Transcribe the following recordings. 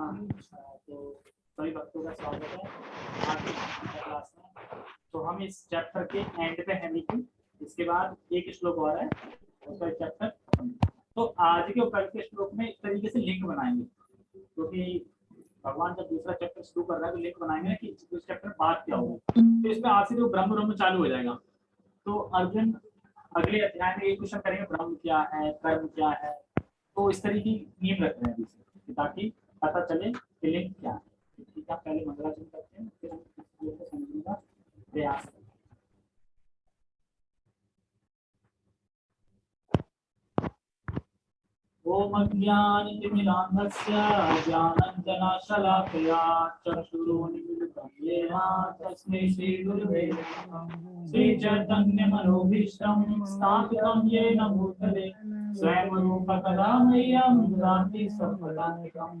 तो सभी भक्तों का स्वागत है आज क्लास में तो हम इस चैप्टर के एंड पे हैं बिल्कुल इसके बाद एक श्लोक और है, उसका चैप्टर तो आज के कल के श्लोक में इस तरीके से लिंक बनाएँगे। क्योंकि तो भगवान जब दूसरा चैप्टर शुरू कर रहा है तो लिंक बनाएँगे ना कि उस चैप्टर में बात क्या होगी। तो इसमें आज से जो ब्रह्म ब्रह्म चालू हो जाएगा। तो अर्जुन अगले अध्याय में ये क्वेश्चन करेंगे, ब्रह्म क्या है, कर्म क्या है? तो इस तरीके की नींव रख रहे हैं ताकि पता चले कि लिंक क्या है। ठीक है पहले मंगलाचरण करते हैं, फिर हम इस श्लोक को समझने का प्रयास करें ॐ अज्ञानतिमिरान्धस्य ज्ञानञ्जनशलाकया चक्षुरुन्मिलितं येन तस्मै श्रीगुरुवे श्रीचैतन्यमनोभीष्टं स्थापितं येन भूतले स्वयं रूपकदा मह्यं ददाति सम्पदानिकम्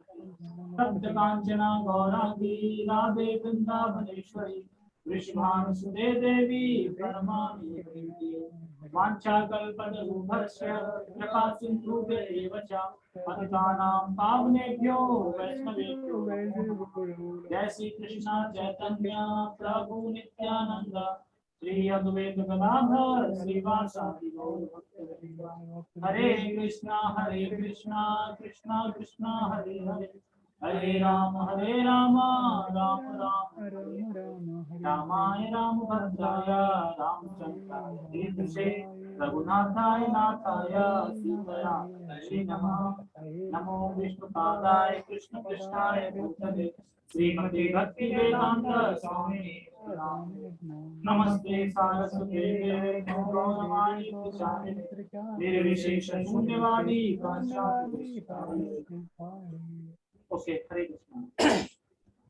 राधा कांता सप्त कांचना गौरांगी राधे वृंदावनेश्वरी वृषभानुसुते देवी वाञ्छाकल्पतरुभस्य कृपा सिन्धुभ्येव च पतितानां पावनेभ्यो वैष्णवेभ्यो। जय श्री कृष्ण चैतन्य, प्रभु नित्यानंद श्री अद्वैत गदाधर श्रीवासादि हरे कृष्णा हरे कृष्णा कृष्णा कृष्णा, हरे हरे। हरे राम हरे राम राम राम। रामाय राम भद्राय रामचंद्राय रघुनाथाय नाथाय श्री नमः नमो विष्णुपादाय कृष्ण कृष्णाय भूतले। श्रीमते भक्ति वेदांत स्वामी नमस्ते सारस्वते निर्विशेष शून्यवादी ओके, हरे कृष्णा।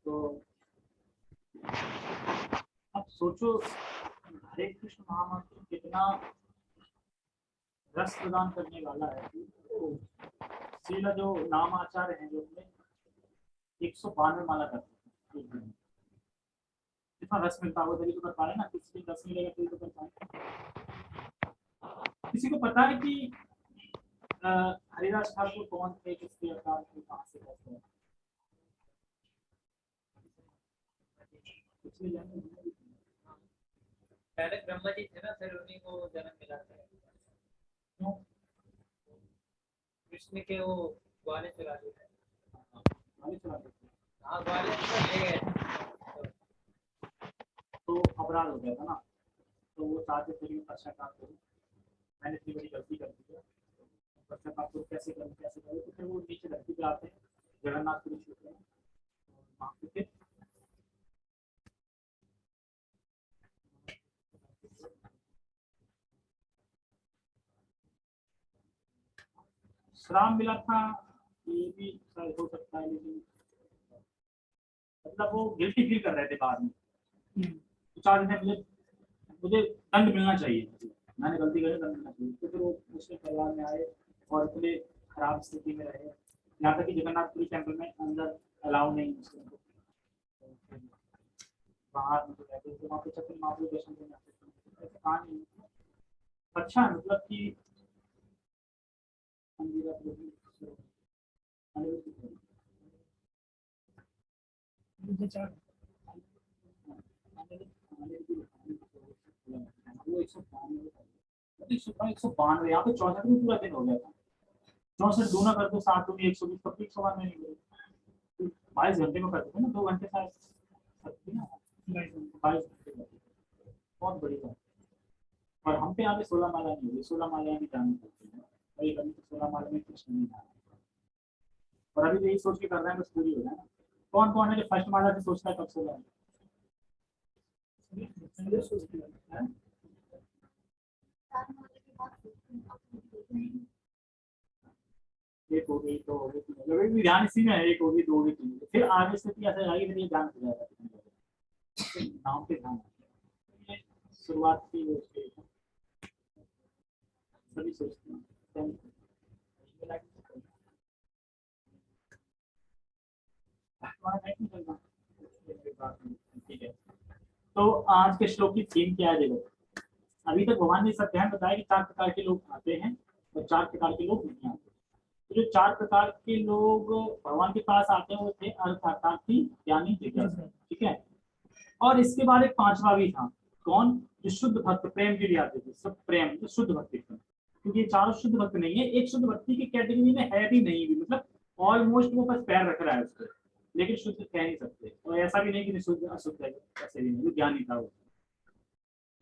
तो अब सोचो, हरे कृष्ण महामंत्र कितना रस प्रदान करने वाला है। तो जो नाम आचार्य हैं, जो अपने एक सौ बानवे माला करते हैं। कितना रस मिलता है वो तभी तो कर पा रहे ना। किसी को रस मिलेगा, तभी तो कर पाए। किसी को पता है कि हरिदास ठाकुर कौन थे, किसके अवतार थे, कहाँ से कैसे हैं। पहले ब्रह्मा जी थे ना, फिर उन्हीं को जन्म मिला था। कृष्ण के वो ग्वाले चला दिए हाँ। तो गए। तो अपराध हो गया था ना। तो वो चाहते थे पश्चाताप करूँ। मैंने इतनी बड़ी गलती कर दी है। पश्चाताप करूँ कैसे करूँ कैसे करूँ? तो फिर वो नीचे धरती पे आते हैं। जगन्नाथपुरी छूते हैं। वहाँ पे फिर श्राम मिला था ये भी शायद हो सकता है लेकिन मतलब वो गिल्टी फील कर रहे थे बाद में। तो चार दिन मुझे मुझे दंड मिलना चाहिए। मैंने गलती करी दंड मिलना चाहिए। तो फिर वो मुस्लिम परिवार में आए और इतने खराब स्थिति में रहे। यहाँ तक कि जगन्नाथपुरी टेंपल में अंदर अलाउ नहीं मुस्लिम को बाहर मतलब रहते वहाँ पे छत्र महाप्रभु दर्शन करने आते अच्छा है मतलब कि बानवे, यहाँ पे चौसठ में पूरा दिन हो गया था। चौसठ कर दो एक सौ बीस कब एक सौ बानवे बाईस घंटे में करते थे ना, दो घंटे बाईस घंटे बहुत बड़ी बात और हम पे यहाँ पे सोलह माला नहीं हुई सोलह माला भी जानी पड़ती है। ये कभी तो सोलह माला में कुछ नहीं था। और अभी तो यही सोच के कर रहे हैं, बस पूरी हो कौन कौन है जो फ़र्स्ट माला से सोचता है, कब एक हो गई, दो अभी ध्यान इसी में है, एक होगी दो होगी तीन होगी फिर आगे ऐसे फिर ये ध्यान हो जाएगा। नाम पे ध्यान शुरुआत की सभी सोचते हैं। तो आज के श्लोक की थीम क्या है देखो? अभी तक भगवान ने सब ध्यान बताया कि चार प्रकार के लोग आते हैं और चार प्रकार के लोग नहीं आते। तो जो चार प्रकार के लोग भगवान के पास आते हैं वो थे, अर्थ अर्थार्थी ज्ञानी ठीक है? और इसके बाद एक पांचवा भी था कौन? जो शुद्ध भक्त, प्रेम के लिए आते थे, सब प्रेम, जो शुद्ध भक्ति थे। क्योंकि ये चारों शुद्ध भक्त नहीं है, एक शुद्ध भक्ति की कैटेगरी में है भी नहीं भी मतलब ऑलमोस्ट वो बस पैर रख रहा है उसको, लेकिन शुद्ध कह नहीं सकते। और ऐसा भी नहीं कि शुद्ध, अशुद्ध है, ऐसे भी नहीं ज्ञानी था वो।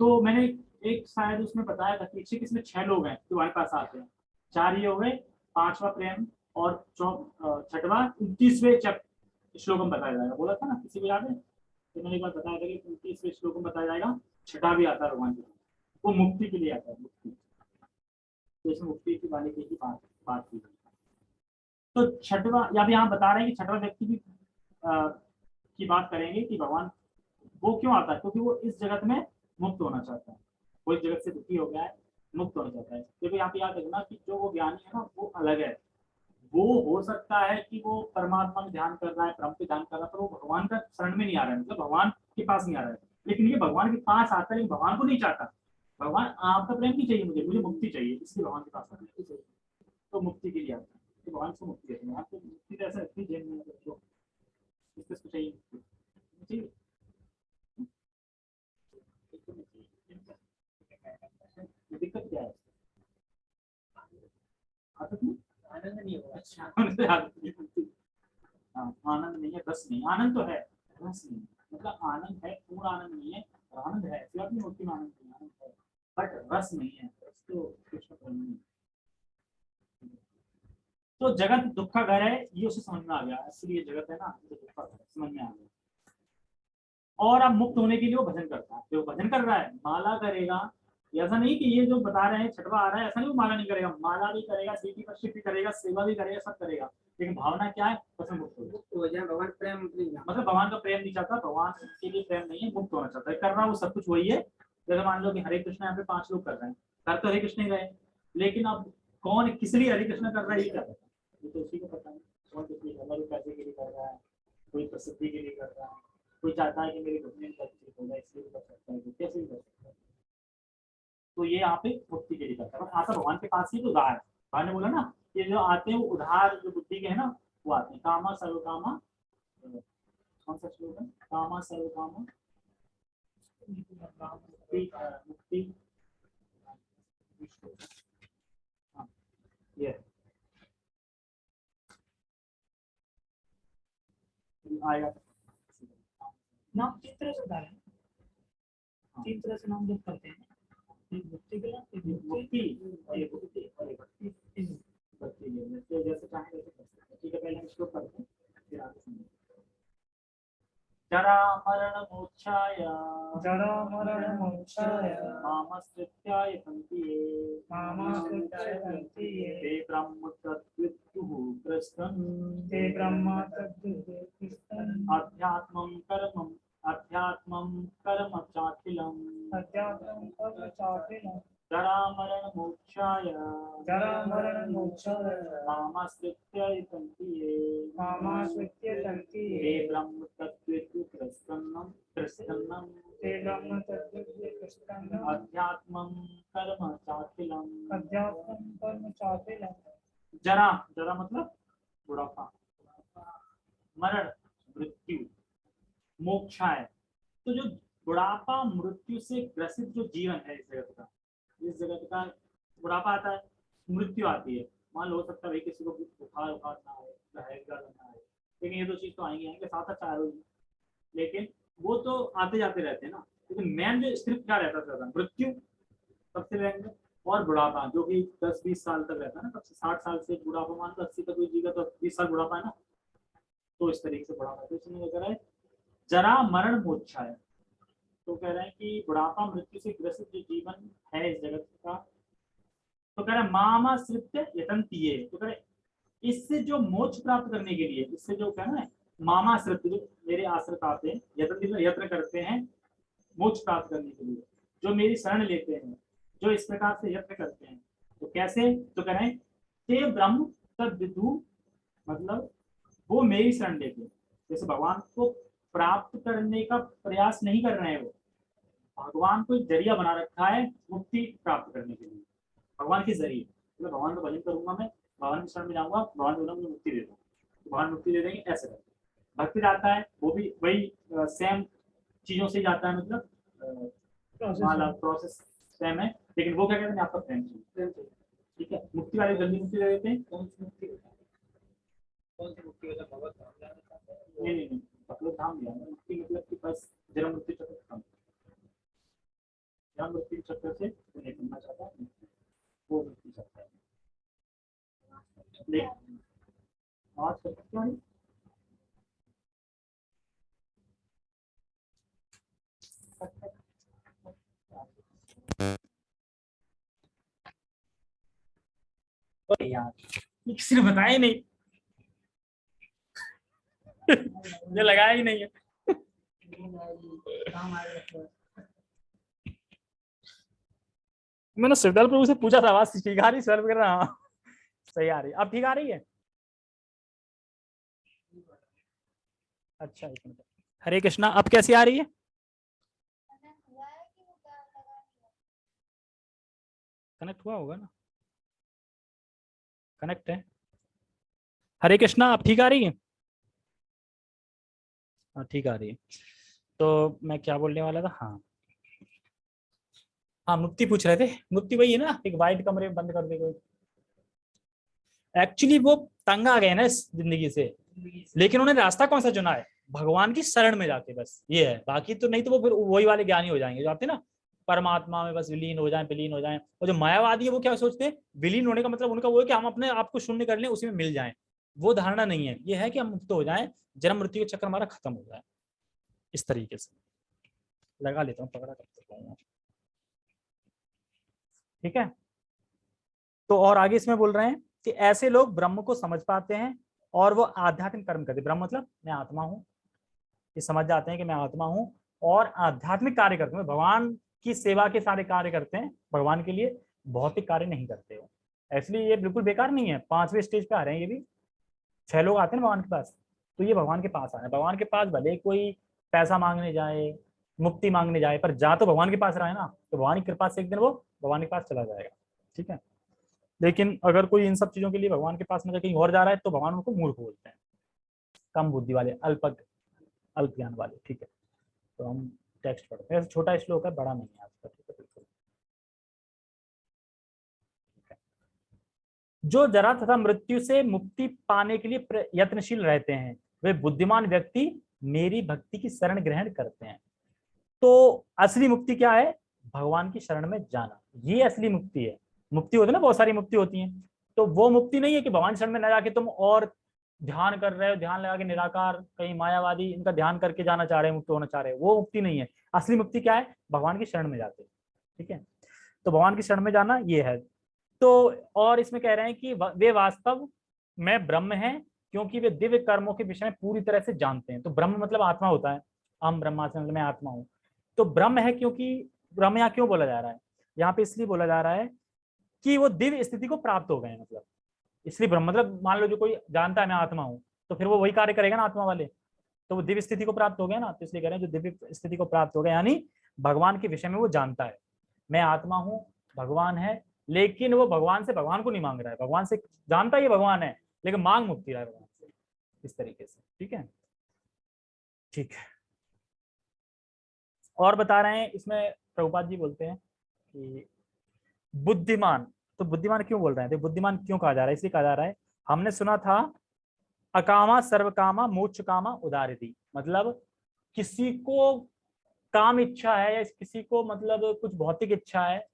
तो मैंने एक शायद उसमें बताया था कि इसमें छह लोग हैं जो हमारे पास आते हैं। चार ये हो गए, पांचवा प्रेम और छठवा, उनतीसवें श्लोक में बताया जाएगा। बोला था ना, किसी को याद है? तो मैंने एक बार बताया था कि उनतीसवें श्लोक में बताया जाएगा, छठा भी आता है भगवान वो मुक्ति के लिए आता है, मुक्ति। तो इसमें मुक्ति की वाले की बात बात की। तो छठवा या भी यहाँ बता रहे हैं कि छठवा व्यक्ति की अ, की बात करेंगे कि भगवान वो क्यों आता है? क्योंकि वो इस जगत में मुक्त होना चाहता है। वो इस जगत से दुखी हो गया है मुक्त होना चाहता है। देखो यहाँ पे याद रखना कि जो वो ज्ञानी है ना वो अलग है। वो हो सकता है कि वो परमात्मा में ध्यान कर रहा है परम पे ध्यान कर रहा है पर वो भगवान का शरण में नहीं आ रहा है। मतलब भगवान के पास नहीं आ रहा है। लेकिन ये भगवान के पास आता है लेकिन भगवान को नहीं चाहता। भगवान आपका प्रेम नहीं चाहिए मुझे मुझे मुक्ति चाहिए इसलिए भगवान के पास है। तो मुक्ति के लिए आता है तो भगवान से मुक्ति है। यहाँ पे मुक्ति तो ऐसा रखती जेल में रखो इसको इसको चाहिए मुक्ति। नहीं दिक्कत क्या है? आनंद नहीं होगा। अच्छा। आनंद नहीं होती। हाँ, आनंद नहीं है रस नहीं। आनंद तो है रस नहीं। मतलब आनंद है पूर्ण आनंद नहीं है आनंद है बात नहीं होती में आनंद नहीं आनंद है। बट रस नहीं है तो कृष्ण प्रेम नहीं तो जगत दुख का घर है ये उसे समझ में आ गया। इसलिए जगत है ना ये दुख का घर समझ में आ गया। और अब मुक्त होने के लिए वो भजन करता है। जो भजन कर रहा है माला करेगा। ऐसा नहीं कि ये जो बता रहे हैं छठवा आ रहा है ऐसा नहीं वो माला नहीं करेगा। माला भी करेगा सीटी पर भी करेगा सेवा भी करेगा सब करेगा। लेकिन भावना क्या है? बस में मुक्त हो जाए। भगवान प्रेम मतलब भगवान का प्रेम नहीं चाहता भगवान के लिए प्रेम नहीं है मुक्त होना चाहता है। कर रहा वो सब कुछ वही है। जैसे मान लो कि हरे कृष्ण यहाँ पे पाँच लोग कर रहे हैं। कर तो हरे कृष्ण ही रहे। लेकिन अब कौन किस लिए हरे कृष्ण कर रहा है, ये क्या पता? ये तो उसी को पता नहीं कौन किस लिए है कोई पैसे के लिए कर रहा है? कोई प्रसिद्धि के लिए कर रहा है? कोई चाहता है कि मेरी कंपनी का ठीक हो जाए, इसलिए कर सकता है। कैसे भी कर सकता है। तो ये यहाँ पे मुक्ति के लिए करता है। बस आता भगवान के पास ही तो उधार है। भगवान ने बोला ना, ये जो आते हैं, वो उधार, जो बुद्धि के है ना, वो आते हैं। कामा सर्व कामा कौन सा श्लोक है? कामा सर्व नाम तीन तरह से तीन तरह से नाम जब करते हैं मुक्ति के ये है। जैसे चाहे वैसे ठीक है पहले हम श्लोक पढ़ते हैं फिर आगे सुनेंगे जरा मरण मोक्षाय जरा मरण मोक्षाय मामस्कृत्याय सन्ति ये मामाश्रित्याय सन्ति ये ते ब्रह्म तद्विद्युः कृष्णन्। ते ब्रह्मा तद्विद्युः अध्यात्मं कर्मम् अध्यात्मं कर्म चाखिलम्। अध्यात्मं कर्म चाखिलं मोक्षाय मोक्षाय मामाश्रित्य ते ब्रह्म कृष्णन् ते ब्रह्म अध्यात्मं कर्म चाखिलम् अध्यात्मं कर्म जरा जरा मतलब बुढ़ापा। मरण मृत्यु मोक्षाय। तो जो बुढ़ापा मृत्यु से ग्रसित जो जीवन है इस जगत का इस जगत का बुढ़ापा आता है, मृत्यु आती है। मान लो, हो सकता है किसी को बुखार उखार ना आए रहेगा ना आए, लेकिन ये दो चीज़ तो आएँगे आएँगे, साथ साथ ही लेकिन वो तो आते जाते रहते हैं ना। लेकिन मेन जो स्क्रिप्ट क्या रहता है मृत्यु सबसे रहेंगे और बुढ़ापा, जो कि दस बीस साल तक रहता है ना तब से साठ साल से बुढ़ापा मान लो, अस्सी तक कोई जीगा तो बीस साल बुढ़ापा है ना। तो इस तरीके से बुढ़ापा तो इसमें है जरा मरण मोक्षा है तो कह रहे हैं कि बुढ़ापा मृत्यु से ग्रसित जो जीवन है इस जगत का तो कह रहे हैं, मामा सृत्य यतंतीये तो कह रहे इससे जो मोक्ष प्राप्त करने के लिए, इससे जो क्या ना मामा आश्रित जो मेरे आश्रित आते हैं यत्न यत्न करते हैं, मोक्ष प्राप्त करने के लिए, जो मेरी शरण लेते हैं, जो इस प्रकार से यत्न करते हैं तो कैसे? तो करें ते ब्रह्म तद विदु मतलब वो मेरी शरण लेते हैं। जैसे भगवान को प्राप्त करने का प्रयास नहीं कर रहे हैं वो। भगवान को एक ज़रिया बना रखा है मुक्ति प्राप्त करने के लिए। भगवान के ज़रिए। मतलब भगवान का भजन करूँगा मैं भगवान के शरण में जाऊँगा भगवान बोला मुझे मुक्ति दे दो। तो भगवान मुक्ति दे देंगे ऐसे करके भक्ति जाता है वो भी वही सेम चीज़ों से जाता है मतलब प्रोसेस सेम है लेकिन वो क्या कहते हैं आपका प्रेम चाहिए ठीक है? मुक्ति वाले जल्दी मुक्ति दे देते हैं। कौन सी मुक्ति नहीं नहीं नहीं। मतलब धाम दिया मुक्ति मतलब कि बस जन्म चक्र खत्म जन्म चक्र से नहीं करना चाहता है, वो मुक्ति चक्र है यार ये ने बताया नहीं। ये लगाया ही नहीं है। मैंने सिरदल प्रभु से पूछा था आवाज़ ठीक आ रही, सर वगैरह हाँ। सही आ रही अब ठीक आ रही है? अच्छा हरे कृष्णा, अब कैसी आ रही है? कनेक्ट हुआ होगा ना? कनेक्ट है। हरे कृष्णा, अब ठीक आ रही है? हाँ ठीक आ रही है। तो मैं क्या बोलने वाला था? हाँ। हाँ मुक्ति पूछ रहे थे। मुक्ति वही है ना, एक वाइट कमरे में बंद कर दे कोई। एक्चुअली वो तंग आ गए ना इस ज़िंदगी से। लेकिन उन्होंने रास्ता कौन सा चुना है? भगवान की शरण में जाके बस, ये है। बाकी तो नहीं तो वो फिर वही वाले ज्ञानी हो जाएँगे, जो आते ना, परमात्मा में बस विलीन हो जाए, विलीन हो जाए। और जो मायावादी है वो क्या सोचते हैं? विलीन होने का मतलब उनका वो है कि हम अपने आप को शून्य कर लें, उसी में मिल जाएँ। वो धारणा नहीं है। ये है कि हम मुक्त हो जाएँ, जन्म मृत्यु के चक्कर हमारा खत्म हो जाए। इस तरीके से। लगा लेता हूँ पकड़ा करते ठीक है? तो और आगे इसमें बोल रहे हैं कि ऐसे लोग ब्रह्म को समझ पाते हैं और वो आध्यात्मिक कर्म करते ब्रह्म मतलब मैं आत्मा हूँ। ये समझ जाते हैं कि मैं आत्मा हूँ और आध्यात्मिक कार्य करते हैं। भगवान की सेवा के सारे कार्य करते हैं। भगवान के लिए भौतिक कार्य नहीं करते हो इसलिए ये बिल्कुल बेकार नहीं है। पाँचवें स्टेज पे आ रहे हैं ये भी। छह लोग आते हैं भगवान के पास तो ये भगवान के पास आ रहे हैं। भगवान के पास भले कोई पैसा मांगने जाए, मुक्ति मांगने जाए, पर जा तो भगवान के पास रहा है ना तो भगवान की कृपा से एक दिन वो भगवान के पास चला जाएगा, ठीक है? लेकिन अगर कोई इन सब चीज़ों के लिए भगवान के पास में कहीं और जा रहा है तो भगवान उनको मूर्ख बोलते हैं। कम बुद्धि वाले अल्प अल्प ज्ञान वाले, ठीक है? तो हम टेक्स्ट पढ़ते हैं। छोटा श्लोक है, बड़ा नहीं है आज का ठीक है बिल्कुल जो जरा तथा मृत्यु से मुक्ति पाने के लिए यत्नशील रहते हैं, वे बुद्धिमान व्यक्ति मेरी भक्ति की शरण ग्रहण करते हैं। तो असली मुक्ति क्या है? भगवान की शरण में जाना। ये असली मुक्ति है। मुक्ति होती है ना, बहुत सारी मुक्ति होती है। तो वो मुक्ति नहीं है कि भगवान शरण में न जाके तुम और ध्यान कर रहे हो, ध्यान लगा के निराकार, कहीं मायावादी इनका ध्यान करके जाना चाह रहे हैं, मुक्त होना चाह रहे हैं। वो मुक्ति नहीं है। असली मुक्ति क्या है? भगवान की शरण में जाते ठीक है? तो भगवान की शरण में जाना ये है। तो और इसमें कह रहे हैं कि वे वास्तव में ब्रह्म है, क्योंकि वे दिव्य कर्मों के विषय में पूरी तरह से जानते हैं। तो ब्रह्म मतलब आत्मा होता है। हम ब्रह्मास्म मतलब मैं आत्मा हूँ। तो ब्रह्म है क्योंकि ब्रह्म यहाँ क्यों बोला जा रहा है? यहाँ पे इसलिए बोला जा रहा है कि वो दिव्य स्थिति को प्राप्त हो गए मतलब। इसलिए ब्रह्म मतलब मान लो जो कोई जानता है मैं आत्मा हूँ तो फिर वो वही कार्य करेगा ना आत्मा वाले। तो वो दिव्य स्थिति को प्राप्त हो गया ना तो इसलिए कह रहे हैं जो दिव्य स्थिति को प्राप्त हो गया, यानी भगवान के विषय में वो जानता है। मैं आत्मा हूँ, भगवान है लेकिन वो भगवान से भगवान को नहीं मांग रहा है। भगवान से जानता ही भगवान है, लेकिन मांग मुक्ति रहा है भगवान से, इस तरीके से, ठीक है? ठीक है। और बता रहे हैं, इसमें प्रभुपाद जी बोलते हैं कि बुद्धिमान तो बुद्धिमान क्यों बोल रहे हैं? बुद्धिमान क्यों कहा जा रहा है? इसलिए कहा जा रहा है, हमने सुना था, अकामा, सर्वकामा मोक्ष कामा उदारिति मतलब किसी को काम इच्छा है या किसी को मतलब कुछ भौतिक इच्छा है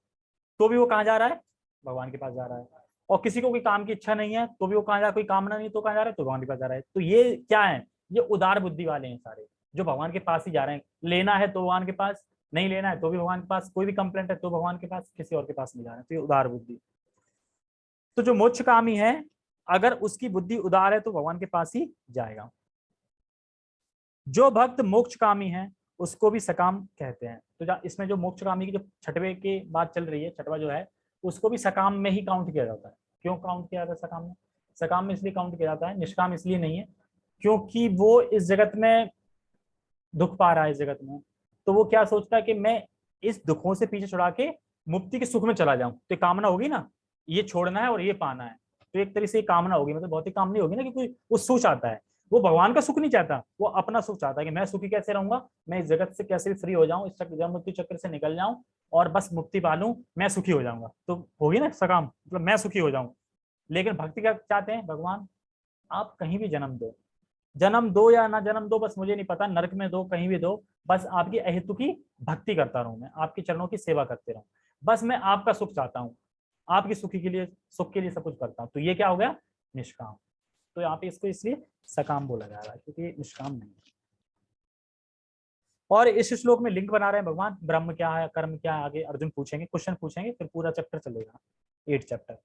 तो भी वो कहाँ जा रहा है? भगवान के पास जा रहा है। और किसी को कोई काम की इच्छा नहीं है तो भी वो कहाँ जा रहा है? कोई कामना नहीं तो कहाँ जा रहा है? तो भगवान के पास जा रहा है। तो ये क्या है? ये उदार बुद्धि वाले हैं सारे, जो भगवान के पास ही जा रहे हैं। लेना है तो भगवान के पास, नहीं लेना है तो भी भगवान के पास, कोई भी कंप्लेंट है तो भगवान के पास, किसी और के पास नहीं जा रहे तो ये उदार बुद्धि। तो जो मोक्ष कामी है, अगर उसकी बुद्धि उदार है तो भगवान के पास ही जाएगा। जो भक्त मोक्ष कामी है उसको भी सकाम कहते हैं। तो इसमें जो मोक्षकामी की जो छठवे की बात चल रही है, छठवा जो है, उसको भी सकाम में ही काउंट किया जाता है। क्यों काउंट किया जाता है सकाम में? सकाम में इसलिए काउंट किया जाता है, निष्काम इसलिए नहीं है, क्योंकि वो इस जगत में दुख पा रहा है, इस जगत में। तो वो क्या सोचता है कि मैं इस दुखों से पीछे छुड़ा के मुक्ति के सुख में चला जाऊँ। तो कामना होगी ना, ये छोड़ना है और ये पाना है। तो एक तरह से कामना होगी मतलब भौतिक काम नहीं होगी ना क्योंकि वो सोच आता है। वो भगवान का सुख नहीं चाहता। वो अपना सुख चाहता है कि मैं सुखी कैसे रहूँगा? मैं इस जगत से कैसे फ्री हो जाऊँ? इस चक्र जन्म मृत्यु चक्र से निकल जाऊँ और बस मुक्ति पा लूँ मैं सुखी हो जाऊँगा। तो होगी ना सकाम? मतलब मैं सुखी हो जाऊँ। लेकिन भक्ति क्या चाहते हैं? भगवान, आप कहीं भी जन्म दो। जन्म दो या ना जन्म दो, बस मुझे नहीं पता। नरक में दो, कहीं भी दो, बस आपकी अहितु की भक्ति करता रहूँ मैं। आपके चरणों की सेवा करते रहूँ। बस मैं आपका सुख चाहता हूँ। आपकी सुखी के लिए, सुख के लिए सब कुछ करता हूँ। तो ये क्या हो गया? निष्काम। तो यहाँ पे इसको इसलिए सकाम बोला जा रहा है, क्योंकि निष्काम नहीं है। और इस श्लोक में लिंक बना रहे हैं भगवान, ब्रह्म क्या है, कर्म क्या है, आगे अर्जुन पूछेंगे क्वेश्चन पूछेंगे, फिर पूरा चैप्टर चलेगा एट चैप्टर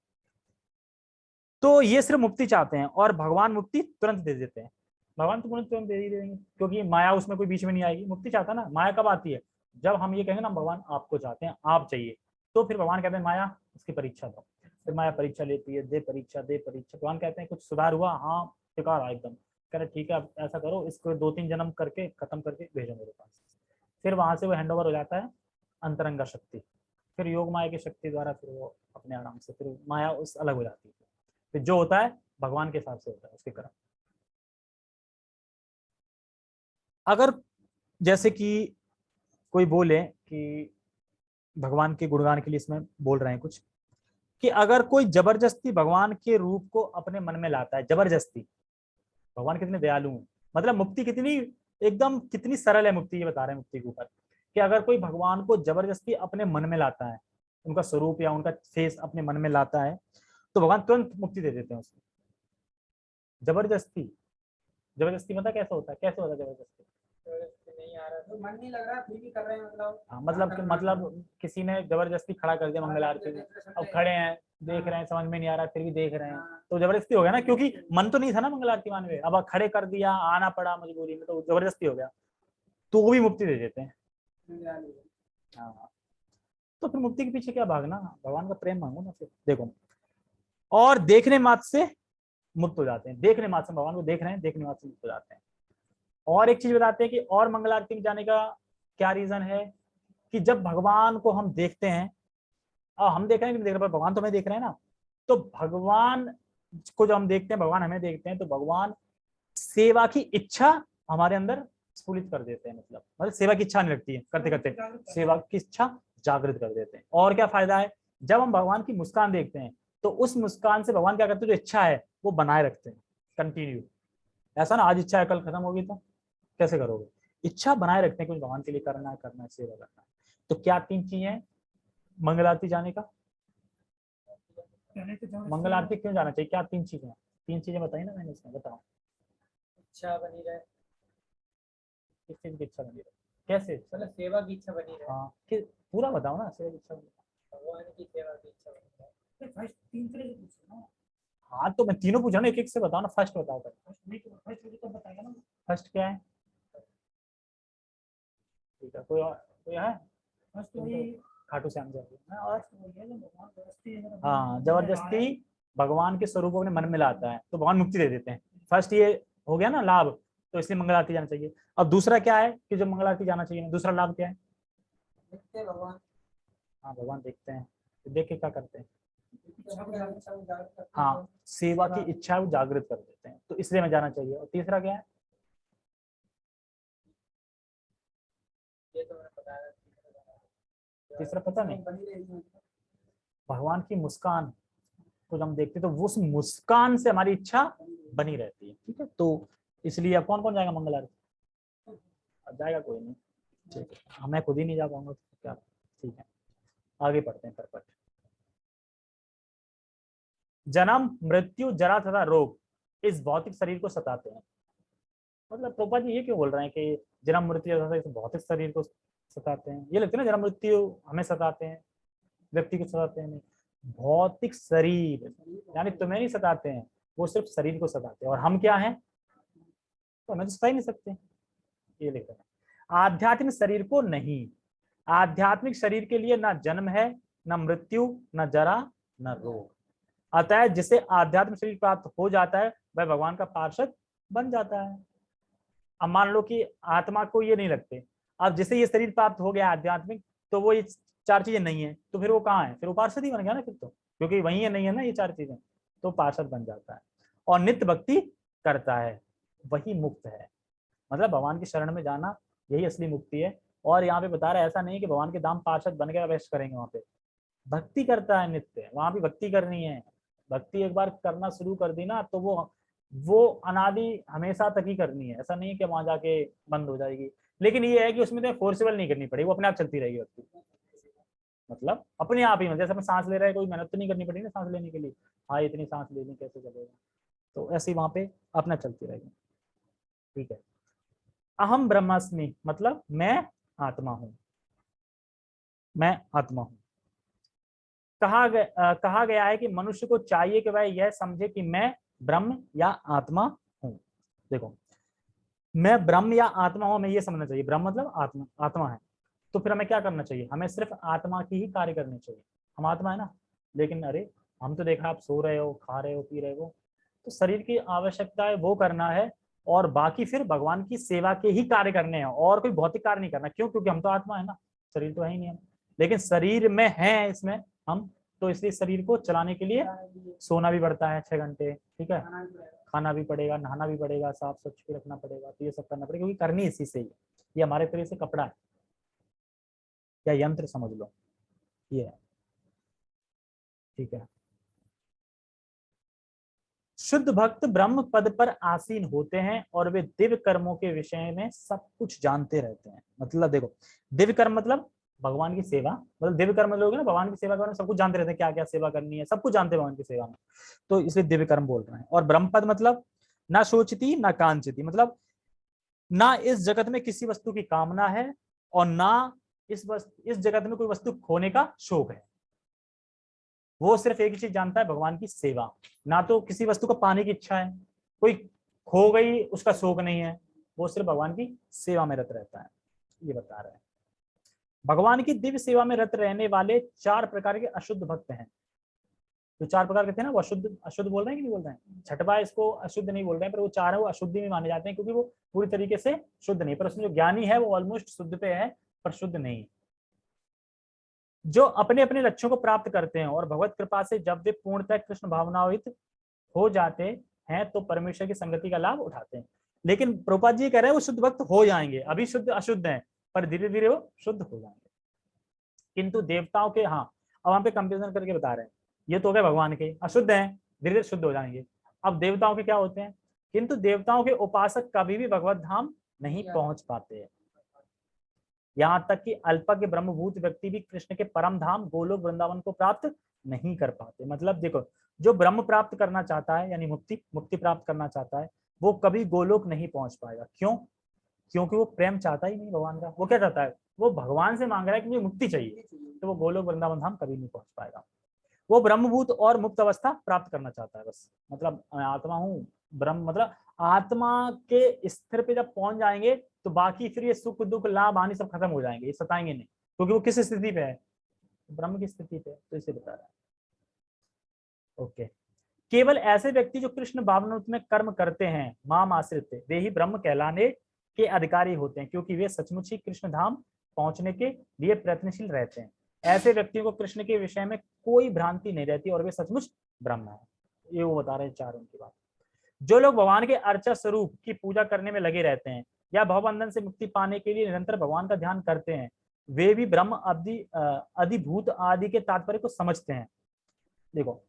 तो ये सिर्फ़ मुक्ति चाहते हैं और भगवान मुक्ति तुरंत दे देते हैं। भगवान तो तुरंत तुरंत दे ही देंगे, क्योंकि माया उसमें कोई बीच में नहीं आएगी। मुक्ति चाहता ना, माया कब आती है? जब हम ये कहेंगे ना, भगवान आपको चाहते हैं, आप चाहिए। तो फिर भगवान कहते हैं, माया, उसकी परीक्षा दो। फिर माया परीक्षा लेती है, दे परीक्षा दे परीक्षा। भगवान कहते हैं, कुछ सुधार हुआ? हाँ टिका रहा एकदम। कह रहे, ठीक है, अब ऐसा करो, इसको दो तीन जन्म करके, खत्म करके भेजो मेरे पास। फिर वहाँ से वो हैंड ओवर हो जाता है, अंतरंगा शक्ति। फिर योग माया की शक्ति द्वारा फिर वो अपने आराम से, फिर माया उस अलग हो जाती है। फिर जो होता है, भगवान के हिसाब से होता है, उसके कर्म। अगर जैसे कि कोई बोले कि भगवान के गुणगान के लिए इसमें बोल रहे हैं कुछ कि अगर कोई ज़बरदस्ती भगवान के रूप को अपने मन में लाता है, ज़बरदस्ती। भगवान कितने दयालु हैं। मतलब मुक्ति कितनी, एकदम कितनी सरल है मुक्ति, ये बता रहे हैं मुक्ति के ऊपर। कि अगर कोई भगवान को ज़बरदस्ती अपने मन में लाता है, उनका स्वरूप या उनका फेस अपने मन में लाता है तो भगवान तुरंत मुक्ति दे देते हैं उसको ज़बरदस्ती। ज़बरदस्ती मतलब कैसा होता है? कैसे होता है ज़बरदस्ती? नहीं आ रहा। तो मन नहीं लग रहा फिर भी कर रहे हैं मतलब। हाँ मतलब कि मतलब किसी ने ज़बरदस्ती खड़ा कर दिया मंगल आरती में। अब खड़े हैं देख रहे हैं समझ में नहीं आ रहा फिर भी देख रहे हैं। तो ज़बरदस्ती हो गया ना? क्योंकि मन तो नहीं था ना मंगल आरती मान में। अब खड़े कर दिया आना पड़ा मजबूरी में तो ज़बरदस्ती हो गया। तो वो भी मुक्ति दे देते हैं। हाँ। तो फिर मुक्ति के पीछे क्या भागना? भगवान का प्रेम मांगो ना फिर। देखो। और देखने मात्र से मुक्त हो जाते हैं। देखने मात्र से भगवान को देख रहे हैं देखने मात्र से मुक्त हो जाते हैं। और एक चीज़ बताते हैं कि और मंगल आरती में जाने का क्या रीजन है? कि जब भगवान को हम देखते हैं और हम देख रहे हैं कि देख रहे भगवान तो हमें देख रहे हैं ना तो भगवान को जब हम देखते हैं, भगवान हमें देखते हैं तो भगवान सेवा की इच्छा हमारे अंदर स्फूलित कर देते हैं मतलब मतलब सेवा की इच्छा नहीं लगती है, करते करते सेवा की इच्छा जागृत कर देते हैं। और क्या फ़ायदा है? जब हम भगवान की मुस्कान देखते हैं तो उस मुस्कान से भगवान क्या करते हैं? जो इच्छा है, वो बनाए रखते हैं कंटिन्यू ऐसा ना, आज इच्छा है, कल खत्म होगी तो। कैसे करोगे? इच्छा बनाए रखते हैं कुछ भगवान के लिए करना है करना है सेवा करना है। तो क्या तीन चीज़ें मंगल आरती जाने का? मंगल आरती क्यों जाना चाहिए? क्या तीन चीज़ें तीन चीज़ें बताई ना मैंने इसमें बताओ। इच्छा बनी रहे। किस चीज़ की इच्छा बनी रहे? कैसे? मतलब सेवा की इच्छा बनी रहे। हाँ कि पूरा बताओ ना सेवा की इच्छा बनी रहे। भगवान की सेवा की इच्छा बनी रहे। फ़र्स्ट तीन तरह से पूछो ना। हाँ तो मैं तीनों पूछा ना एक एक से बताओ ना फ़र्स्ट बताओ पहले। फ़र्स्ट तो तो बताएगा ना। फ़र्स्ट क्या है? ठीक है कोई और कोई है? तो ये खाटू श्याम जी हाँ, ज़बरदस्ती हाँ ज़बरदस्ती भगवान के स्वरूप अपने मन में लाता है तो भगवान मुक्ति दे देते हैं। फ़र्स्ट ये हो गया ना लाभ तो इसलिए मंगल आरती जाना चाहिए। अब दूसरा क्या है कि जो मंगल आरती जाना चाहिए दूसरा लाभ क्या है? देखते भगवान। हाँ भगवान देखते हैं। तो देख के क्या करते हैं। इच्छा इच्छा हैं। हाँ सेवा की इच्छा वो जागृत कर देते हैं। तो इसलिए मैं जाना चाहिए। और तीसरा क्या है? तीसरा पता नहीं। भगवान की मुस्कान को हम देखते तो उस मुस्कान से हमारी इच्छा बनी रहती है ठीक है? तो इसलिए अब कौन कौन जाएगा मंगल आरती अब जाएगा कोई नहीं। ठीक है। हाँ, मैं खुद ही नहीं जा पाऊँगा तो क्या? ठीक है। आगे पढ़ते हैं परपट जन्म मृत्यु जरा तथा रोग इस भौतिक शरीर को सताते हैं। मतलब प्रोपा जी ये क्यों बोल रहे हैं कि जन्म मृत्यु इस भौतिक शरीर को सताते हैं। ये लगता है ना जन्म मृत्यु हमें सताते हैं, व्यक्ति को सताते हैं, नहीं। भौतिक शरीर, यानी तुम्हें नहीं सताते हैं, वो सिर्फ़ शरीर को सताते हैं। और हम क्या हैं? तो हमें तो सता ही नहीं सकते। ये लिख रहे आध्यात्मिक शरीर को नहीं। आध्यात्मिक शरीर के लिए ना जन्म है, ना मृत्यु, ना जरा, न रोग। अतः जिसे आध्यात्मिक शरीर प्राप्त हो जाता है, वह भगवान का पार्षद बन जाता है। अब मान लो कि आत्मा को ये नहीं लगते। अब जैसे ये शरीर प्राप्त हो गया आध्यात्मिक तो वो ये चार चीज़ें नहीं है तो फिर वो कहाँ है? फिर वो पार्षद ही बन गया ना फिर तो क्योंकि वही है नहीं है ना ये चार चीज़ें तो पार्षद बन जाता है। और नित्य भक्ति करता है, वही मुक्त है। मतलब भगवान की शरण में जाना यही असली मुक्ति है। और यहाँ पे बता रहा है, ऐसा नहीं कि भगवान के दाम पार्षद बन गया वेस्ट करेंगे वहाँ पे। भक्ति करता है नित्य, वहाँ भी भक्ति करनी है। भक्ति एक बार करना शुरू कर दी ना तो वो वो अनादि हमेशा तक ही करनी है। ऐसा नहीं कि वहाँ जाके बंद हो जाएगी। लेकिन ये है कि उसमें तो फोर्सेबल नहीं करनी पड़ेगी वो अपने आप चलती रहेगी भक्ति मतलब अपने आप ही मतलब जैसे सांस ले रहे हैं, कोई मेहनत तो नहीं करनी पड़ेगी ना सांस लेने के लिए। हाँ इतनी सांस लेनी कैसे चलेगा? तो ऐसे ही वहाँ पे अपना चलती रहेगी। ठीक है? अहम ब्रह्मास्मि मतलब मैं आत्मा हूँ। मैं आत्मा हूँ। कहा गया कहा गया है कि मनुष्य को चाहिए कि वह यह समझे कि मैं ब्रह्म या आत्मा हूँ। देखो मैं ब्रह्म या आत्मा हूँ हमें ये समझना चाहिए। ब्रह्म मतलब आत्मा आत्मा है। तो फिर हमें क्या करना चाहिए? हमें सिर्फ़ आत्मा की ही कार्य करनी चाहिए। हम आत्मा है ना? लेकिन अरे हम तो देखा आप सो रहे हो खा रहे हो पी रहे हो। तो शरीर की आवश्यकता है वो करना है और बाकी फिर भगवान की सेवा के ही कार्य करने हैं और कोई भौतिक कार्य नहीं करना। क्यों? क्योंकि हम तो आत्मा है ना। शरीर तो है ही नहीं हम। लेकिन शरीर में है इसमें हम तो इसलिए शरीर को चलाने के लिए सोना भी पड़ता है छह घंटे ठीक है? खाना भी पड़ेगा, नहाना भी पड़ेगा, साफ़ स्वच्छ भी रखना पड़ेगा तो ये सब करना पड़ेगा, क्योंकि करनी इसी से ही ये हमारे तरह से कपड़ा है। या यंत्र समझ लो। ये है। ठीक है। शुद्ध भक्त ब्रह्म पद पर आसीन होते हैं और वे दिव्य कर्मों के विषय में सब कुछ जानते रहते हैं। मतलब देखो, दिव्य कर्म मतलब भगवान की सेवा मतलब दिव्य कर्म लोग ना, भगवान की सेवा करने सब कुछ जानते रहते हैं क्या क्या सेवा करनी है, सब कुछ जानते हैं भगवान की सेवा में। तो इसलिए दिव्य कर्म बोल रहे हैं। और ब्रह्मपद मतलब ना सोचती ना कांचती मतलब ना इस जगत में किसी वस्तु की कामना है और ना इस वस्तु इस जगत में कोई वस्तु खोने का शोक है। वो सिर्फ़ एक ही चीज़ जानता है, भगवान की सेवा। ना तो किसी वस्तु को पाने की इच्छा है, कोई खो गई, उसका शोक नहीं है। वो सिर्फ़ भगवान की सेवा में रत रहता है। ये बता रहे हैं। भगवान की दिव्य सेवा में रत रहने वाले चार प्रकार के अशुद्ध भक्त हैं। जो चार प्रकार के थे ना, वो अशुद्ध अशुद्ध बोल रहे हैं कि नहीं बोल रहे हैं? छठवा इसको अशुद्ध नहीं बोल रहे हैं, पर वो चार है, वो अशुद्धि में माने जाते हैं, क्योंकि वो पूरी तरीके से शुद्ध नहीं। पर उसमें जो ज्ञानी है, वो ऑलमोस्ट शुद्ध पे है, पर शुद्ध नहीं। जो अपने अपने लक्ष्यों को प्राप्त करते हैं और भगवत कृपा से जब वे पूर्णतः कृष्ण भावनावित हो जाते हैं तो परमेश्वर की संगति का लाभ उठाते हैं। लेकिन प्रोपाद जी कह रहे हैं, वो शुद्ध भक्त हो जाएँगे, अभी शुद्ध अशुद्ध हैं। पर धीरे धीरे वो शुद्ध हो जाएँगे। किंतु देवताओं के हाँ अब वहाँ पे कंपेरिजन करके बता रहे हैं। ये तो हो गए भगवान के अशुद्ध हैं धीरे धीरे शुद्ध हो जाएँगे। अब देवताओं के क्या होते हैं? किंतु देवताओं के उपासक कभी भी भगवत धाम नहीं पहुँच पाते हैं। यहाँ तक कि अल्पज्ञ ब्रह्मभूत व्यक्ति भी कृष्ण के परम धाम गोलोक वृंदावन को प्राप्त नहीं कर पाते। मतलब देखो जो ब्रह्म प्राप्त करना चाहता है यानी मुक्ति मुक्ति प्राप्त करना चाहता है वो कभी गोलोक नहीं पहुँच पाएगा। क्यों? क्योंकि वो प्रेम चाहता ही नहीं भगवान का। वो क्या चाहता है? वो भगवान से मांग रहा है कि मुझे मुक्ति चाहिए तो वो गोलोक वृंदावन धाम कभी नहीं पहुँच पाएगा। वो ब्रह्मभूत और मुक्त अवस्था प्राप्त करना चाहता है बस। मतलब मैं आत्मा हूँ, ब्रह्म मतलब आत्मा के स्थिर पे जब पहुँच जाएँगे तो बाकी फिर ये सुख, दुख, लाभ, हानि सब खत्म हो जाएँगे, ये सताएँगे नहीं। क्योंकि वो किस स्थिति पे है? ब्रह्म की स्थिति पे तो इसे बता रहा है। ओके। केवल ऐसे व्यक्ति जो कृष्ण भावनात् में कर्म करते हैं माम आश्रित वे ही ब्रह्म कहलाने के अधिकारी होते हैं, क्योंकि वे सचमुच ही कृष्ण धाम पहुँचने के लिए प्रयत्नशील रहते हैं। ऐसे व्यक्तियों को कृष्ण के विषय में कोई भ्रांति नहीं रहती और वे सचमुच ब्रह्म है। ये वो बता रहे हैं चार उनकी बात। जो लोग भगवान के अर्चा स्वरूप की पूजा करने में लगे रहते हैं या भवबंधन से मुक्ति पाने के लिए निरंतर भगवान का ध्यान करते हैं, वे भी ब्रह्म अवधि अधिभूत आदि के तात्पर्य को समझते हैं। देखो,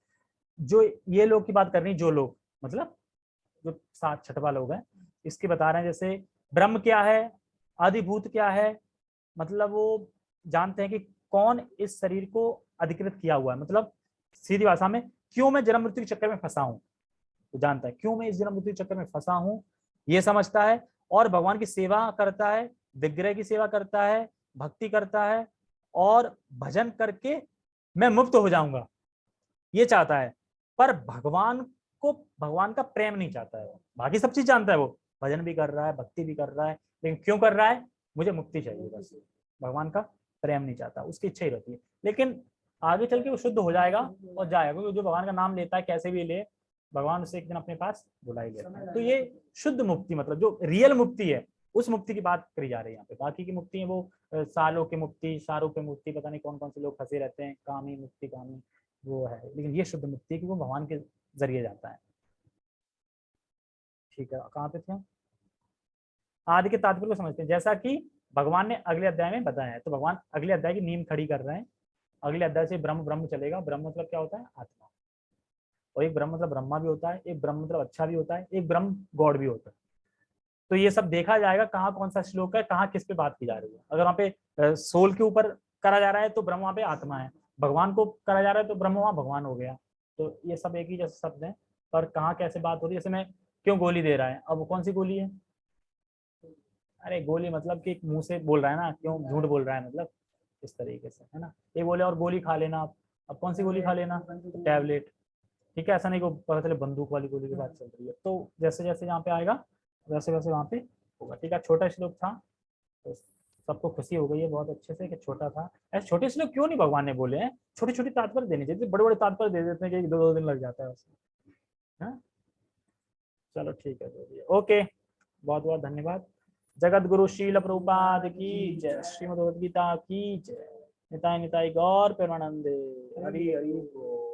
जो ये लोग की बात कर रही जो लोग मतलब जो सात छठवा लोग हैं, इसकी बता रहे हैं, जैसे ब्रह्म क्या है? अधिभूत क्या है? मतलब वो जानते हैं कि कौन इस शरीर को अधिकृत किया हुआ है। मतलब सीधी भाषा में, क्यों मैं जन्म मृत्यु के चक्कर में फंसा हूँ? तो जानता है, क्यों मैं इस जन्म मृत्यु के चक्कर में फंसा हूँ? ये समझता है और भगवान की सेवा करता है, विग्रह की सेवा करता है, भक्ति करता है और भजन करके मैं मुक्त हो जाऊँगा। ये चाहता है, पर भगवान को, भगवान का प्रेम नहीं चाहता है वो। बाकी सब चीज़ जानता है वो। भजन भी कर रहा है भक्ति भी कर रहा है। लेकिन क्यों कर रहा है? मुझे मुक्ति चाहिए बस। भगवान का प्रेम नहीं चाहता उसकी इच्छा ही रहती है। लेकिन आगे चल के वो शुद्ध हो जाएगा और जाएगा क्योंकि जो भगवान का नाम लेता है कैसे भी ले भगवान उसे एक दिन अपने पास बुला ही लेता है तो ये शुद्ध मुक्ति मतलब जो रियल मुक्ति है उस मुक्ति की बात करी जा रही है यहाँ पे। बाकी की मुक्ति है वो सालों की मुक्ति सारों की मुक्ति पता नहीं कौन कौन से लोग फंसे रहते हैं कामी मुक्ति कामी वो है। लेकिन ये शुद्ध मुक्ति है कि वो भगवान के ज़रिए जाता है। ठीक है कहाँ पे थे? आदि के तात्पर्य को समझते हैं। जैसा कि भगवान ने अगले अध्याय में बताया है तो भगवान अगले अध्याय की नींव खड़ी कर रहे हैं। अगले अध्याय से ब्रह्म ब्रह्म चलेगा। ब्रह्म मतलब क्या होता है? आत्मा। और एक ब्रह्म मतलब ब्रह्मा भी होता है, एक ब्रह्म मतलब अच्छा भी होता है, एक ब्रह्म गॉड भी होता है। तो ये सब देखा जाएगा कहाँ कौन सा श्लोक है, कहाँ किस पे बात की जा रही है। अगर वहाँ पे सोल के ऊपर करा जा रहा है तो ब्रह्म वहाँ पे आत्मा है। भगवान को करा जा रहा है तो ब्रह्म वहाँ भगवान हो गया। तो ये सब एक ही जैसे शब्द है। पर कहाँ कैसे बात हो रही है? जैसे मैं क्यों गोली दे रहा है? अब कौन सी गोली है? अरे गोली मतलब कि मुँह से बोल रहा है ना, क्यों झूठ बोल रहा है मतलब? इस तरीके से, है ना? ये बोले और गोली खा लेना आप। अब कौन सी गोली खा लेना? टैबलेट। ठीक है, ऐसा नहीं को पता चले बंदूक वाली गोली की बात चल रही है। तो जैसे जैसे यहाँ पे आएगा, वैसे वैसे वहाँ पे होगा। ठीक है, छोटा श्लोक था तो सबको खुशी हो गई है बहुत अच्छे से कि छोटा था। ऐसे छोटे श्लोक क्यों नहीं भगवान ने बोले हैं? छोटे छोटे तात्पर्य देने चाहिए। बड़े बड़े तात्पर्य दे देते हैं कि दो दो दिन लग जाता है उसमें हाँ? चलो ठीक है है। ओके बहुत बहुत धन्यवाद। जगत गुरु शील प्रभुपाद की जय। श्रीमद भगवद गीता की जय। निताय निताय गौर प्रेमानंदे। हरि हरि बोल।